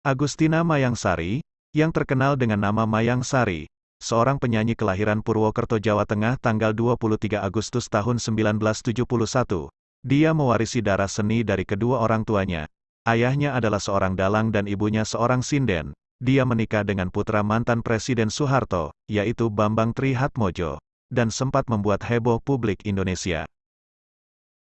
Agustina Mayang Sari, yang terkenal dengan nama Mayang Sari, seorang penyanyi kelahiran Purwokerto, Jawa Tengah tanggal 23 Agustus tahun 1971. Dia mewarisi darah seni dari kedua orang tuanya. Ayahnya adalah seorang dalang dan ibunya seorang sinden. Dia menikah dengan putra mantan Presiden Soeharto, yaitu Bambang Trihatmojo, dan sempat membuat heboh publik Indonesia.